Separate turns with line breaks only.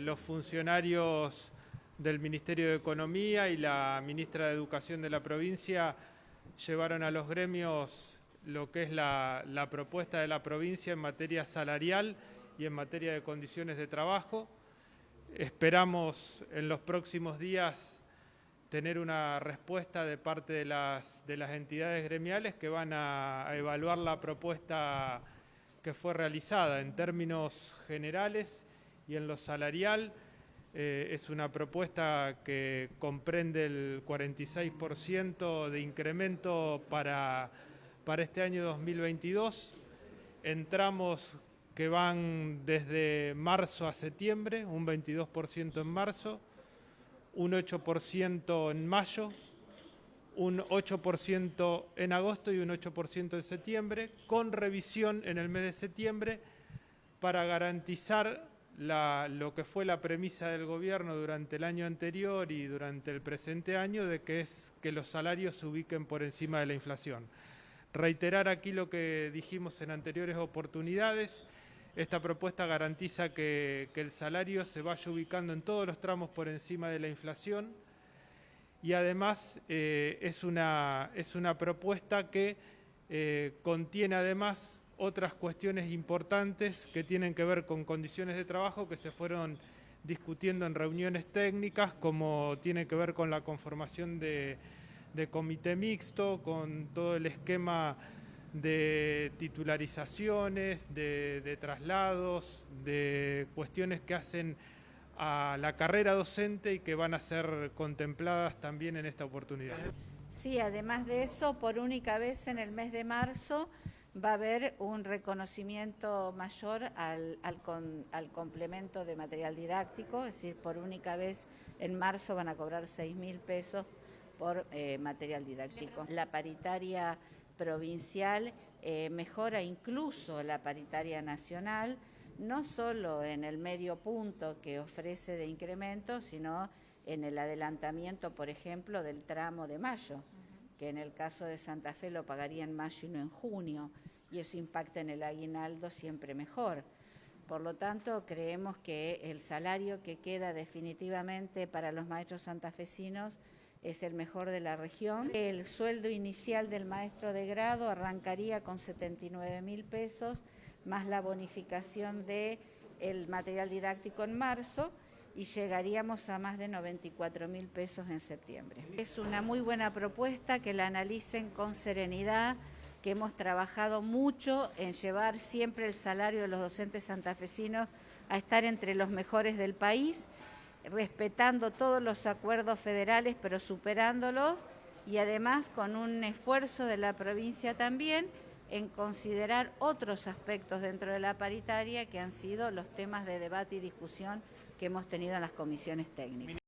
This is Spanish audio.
Los funcionarios del Ministerio de Economía y la ministra de Educación de la provincia llevaron a los gremios lo que es la, propuesta de la provincia en materia salarial y en materia de condiciones de trabajo. Esperamos en los próximos días tener una respuesta de parte de las, de las entidades gremiales que van a, evaluar la propuesta que fue realizada en términos generales y en lo salarial. Eh, es una propuesta que comprende el 46% de incremento para, para este año 2022. Entramos que van desde marzo a septiembre, un 22% en marzo, un 8% en mayo, un 8% en agosto y un 8% en septiembre, con revisión en el mes de septiembre para garantizar lo que fue la premisa del gobierno durante el año anterior y durante el presente año de que es que los salarios se ubiquen por encima de la inflación. Reiterar aquí lo que dijimos en anteriores oportunidades, esta propuesta garantiza que, el salario se vaya ubicando en todos los tramos por encima de la inflación y además eh, es, una, es, una, propuesta que eh, contiene además otras cuestiones importantes que tienen que ver con condiciones de trabajo que se fueron discutiendo en reuniones técnicas, como tiene que ver con la conformación de, de comité mixto, con todo el esquema de titularizaciones, de, traslados, de cuestiones que hacen a la carrera docente y que van a ser contempladas también en esta oportunidad.
Sí, además de eso, por única vez en el mes de marzo va a haber un reconocimiento mayor al, al, complemento de material didáctico, es decir, por única vez en marzo van a cobrar 6 mil pesos por eh, material didáctico. La paritaria provincial eh, mejora incluso la paritaria nacional, no solo en el medio punto que ofrece de incremento, sino en el adelantamiento, por ejemplo, del tramo de mayo, que en el caso de Santa Fe lo pagaría en mayo y no en junio, y eso impacta en el aguinaldo siempre mejor. Por lo tanto, creemos que el salario que queda definitivamente para los maestros santafesinos es el mejor de la región. El sueldo inicial del maestro de grado arrancaría con 79 mil pesos, más la bonificación del el material didáctico en marzo y llegaríamos a más de 94 mil pesos en septiembre. Es una muy buena propuesta que la analicen con serenidad, que hemos trabajado mucho en llevar siempre el salario de los docentes santafesinos a estar entre los mejores del país respetando todos los acuerdos federales, pero superándolos y además con un esfuerzo de la provincia también en considerar otros aspectos dentro de la paritaria que han sido los temas de debate y discusión que hemos tenido en las comisiones técnicas.